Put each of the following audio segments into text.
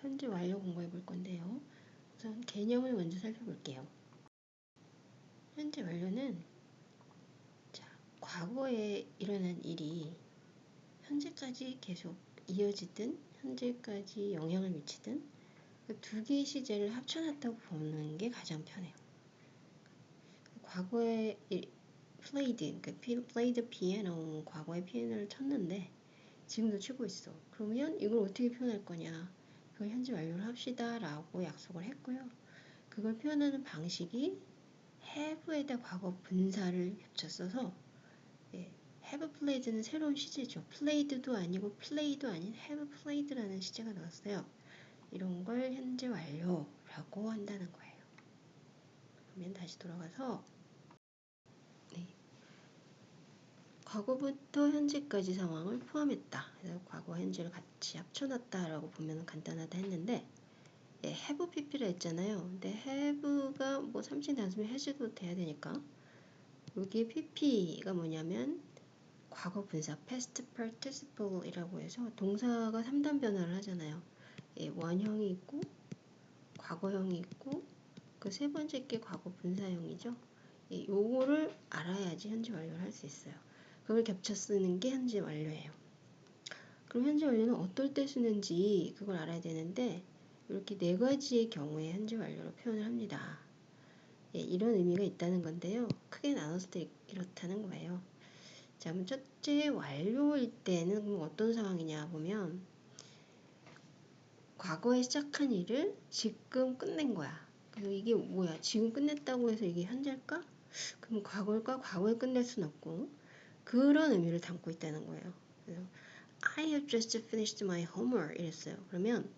현재 완료 공부해 볼 건데요. 우선 개념을 먼저 살펴볼게요. 현재 완료는 자, 과거에 일어난 일이 현재까지 계속 이어지든 현재까지 영향을 미치든 그두 개의 시제를 합쳐놨다고 보는 게 가장 편해요. 과거에 played, 그러니까 played piano, 과거에 피아노를 쳤는데 지금도 치고 있어. 그러면 이걸 어떻게 표현할 거냐? 그걸 현재 완료를 합시다 라고 약속을 했고요. 그걸 표현하는 방식이 have에다 과거 분사를 겹쳤어서 예, have played는 새로운 시제죠. played도 아니고 play도 아닌 have played라는 시제가 나왔어요. 이런 걸 현재 완료라고 한다는 거예요. 그러면 다시 돌아가서 네. 과거부터 현재까지 상황을 포함했다. 그래서 과거 현재를 같이 합쳐놨다라고 보면 간단하다 했는데 예, have pp라 했잖아요. 근데 have가 뭐 삼진 단수면 해제도 돼야 되니까 여기 pp가 뭐냐면 과거 분사 past participle이라고 해서 동사가 3단 변화를 하잖아요. 예, 원형이 있고 과거형이 있고 그 세 번째 게 과거 분사형이죠. 예, 요거를 알아야지 현재 완료를 할 수 있어요. 그걸 겹쳐 쓰는 게 현재 완료예요. 그럼 현재 완료는 어떨 때 쓰는지 그걸 알아야 되는데 이렇게 네 가지의 경우에 현재 완료로 표현을 합니다. 예, 이런 의미가 있다는 건데요. 크게 나눴을 때 이렇다는 거예요. 자, 그럼 첫째 완료일 때는 어떤 상황이냐 보면 과거에 시작한 일을 지금 끝낸 거야. 그래서 이게 뭐야? 지금 끝냈다고 해서 이게 현재일까? 그럼 과거일까? 과거에 끝낼 순 없고 그런 의미를 담고 있다는 거예요. 그래서 I have just finished my homework 이랬어요. 그러면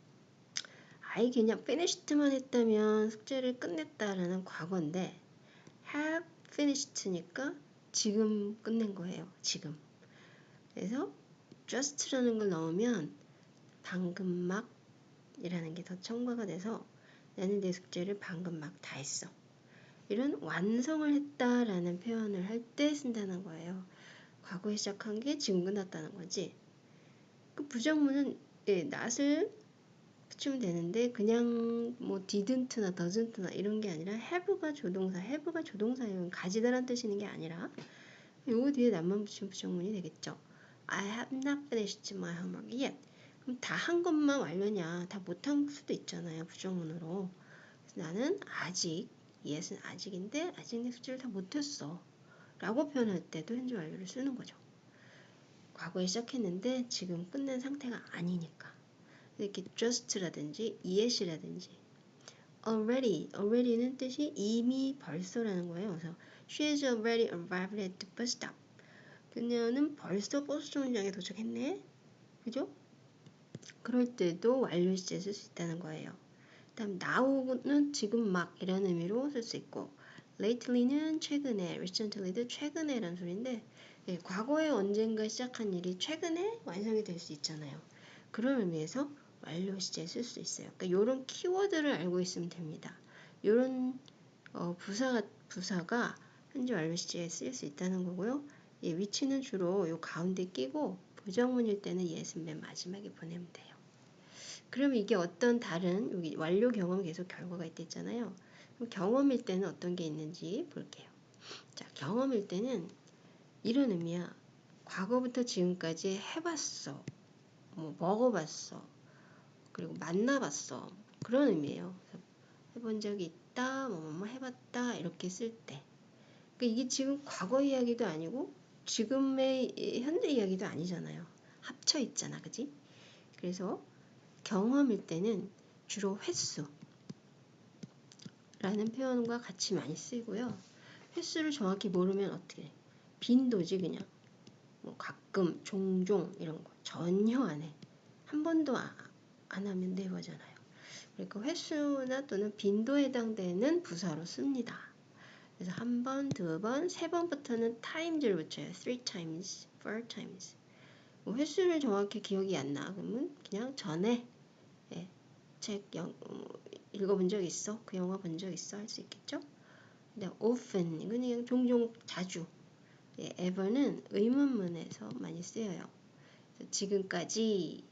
I 그냥 finished만 했다면 숙제를 끝냈다라는 과거인데 have finished니까 지금 끝낸 거예요. 지금. 그래서 just라는 걸 넣으면 방금 막 이라는 게 더 첨가가 돼서 나는 내 숙제를 방금 막 다 했어. 이런 완성을 했다라는 표현을 할 때 쓴다는 거예요. 과거에 시작한 게 지금 끝났다는 거지. 그 부정문은 예, not을 붙이면 되는데 그냥 뭐 didn't나 doesn't나 이런 게 아니라 have가 조동사, have가 조동사예요. 가지다란 뜻이 있는 게 아니라 요거 뒤에 나만 붙이면 부정문이 되겠죠. I have not finished my homework yet. 그럼 다 한 것만 완료냐? 다 못한 수도 있잖아요. 부정문으로. 나는 아직, yes는 아직인데 아직 내 숙제를 다 못했어. 라고 표현할 때도 현재 완료를 쓰는 거죠. 과거에 시작했는데 지금 끝낸 상태가 아니니까. 이렇게 just라든지 yet이라든지 already, already는 뜻이 이미 벌써라는 거예요. 그래서 she is already arrived at the bus stop. 그녀는 벌써 버스 정류장에 도착했네. 그죠? 그럴 때도 완료 시제 쓸 수 있다는 거예요. 다음 now는 지금 막 이런 의미로 쓸 수 있고 lately는 최근에, recently도 최근에란 소리인데 네, 과거에 언젠가 시작한 일이 최근에 완성이 될 수 있잖아요. 그런 의미에서 완료 시제 쓸 수 있어요. 그러니까 이런 키워드를 알고 있으면 됩니다. 이런 어, 부사가, 부사가 현재 완료 시제에 쓰일 수 있다는 거고요. 예, 위치는 주로 요 가운데 끼고 부정문일 때는 예은 맨 마지막에 보내면 돼요. 그럼 이게 어떤 다른 여기 완료 경험 계속 결과가 있댔잖아요. 경험일 때는 어떤 게 있는지 볼게요. 자, 경험일 때는 이런 의미야. 과거부터 지금까지 해봤어. 뭐 먹어봤어. 그리고 만나봤어. 그런 의미예요. 해본 적이 있다, 뭐, 뭐 해봤다 이렇게 쓸 때. 그러니까 이게 지금 과거 이야기도 아니고 지금의 현재 이야기도 아니잖아요. 합쳐 있잖아, 그지? 그래서 경험일 때는 주로 횟수 라는 표현과 같이 많이 쓰이고요. 횟수를 정확히 모르면 어떻게 해? 빈도지 그냥 뭐 가끔 종종 이런 거 전혀 안 해. 한 번도 안, 안 하면 네버잖아요. 그러니까 횟수나 또는 빈도에 해당되는 부사로 씁니다. 그래서 한 번, 두 번, 세 번부터는 times를 붙여요. three times, four times. 뭐 횟수를 정확히 기억이 안 나. 그러면 그냥 전에 예, 책 영, 어, 읽어본 적 있어? 그 영화 본 적 있어? 할 수 있겠죠? 근데 often 이건 그냥 종종 자주 예, ever는 의문문에서 많이 쓰여요. 지금까지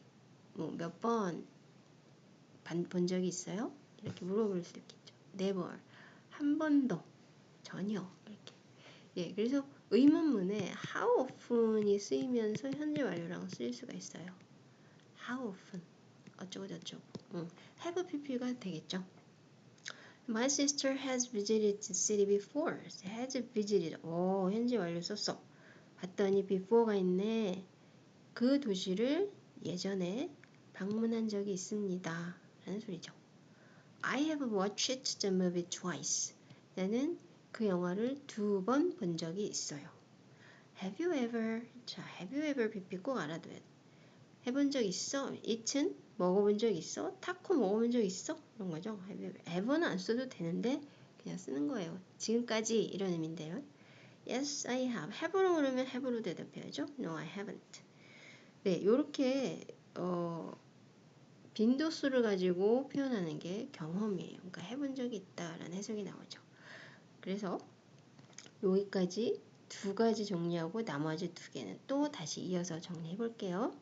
뭐 몇번 반- 본 적이 있어요? 이렇게 물어볼 수도 있겠죠. never. 한 번도. 전혀. 이렇게. 예, 그래서 의문문에 how often이 쓰이면서 현재 완료랑 쓰일 수가 있어요. how often. 어쩌고 저쩌고. 응. have pp가 되겠죠. My sister has visited the city before. has visited. 오, 현재 완료 썼어. 봤더니 before가 있네. 그 도시를 예전에 방문한 적이 있습니다. 라는 소리죠. I have watched the movie twice. 나는 그 영화를 두 번 본 적이 있어요. Have you ever? 자, have you ever pp 꼭 알아둬야 돼. 해본 적 있어? eaten? 먹어본 적 있어? 타코 먹어본 적 있어? 이런 거죠. ever는 안 써도 되는데 그냥 쓰는 거예요. 지금까지 이런 의미인데요. Yes, I have. have로 그러면 have로 대답해야죠. No, I haven't. 네, 요렇게 어, 빈도수를 가지고 표현하는 게 경험이에요. 그러니까 해본 적이 있다라는 해석이 나오죠. 그래서 여기까지 두 가지 정리하고 나머지 두 개는 또 다시 이어서 정리해 볼게요.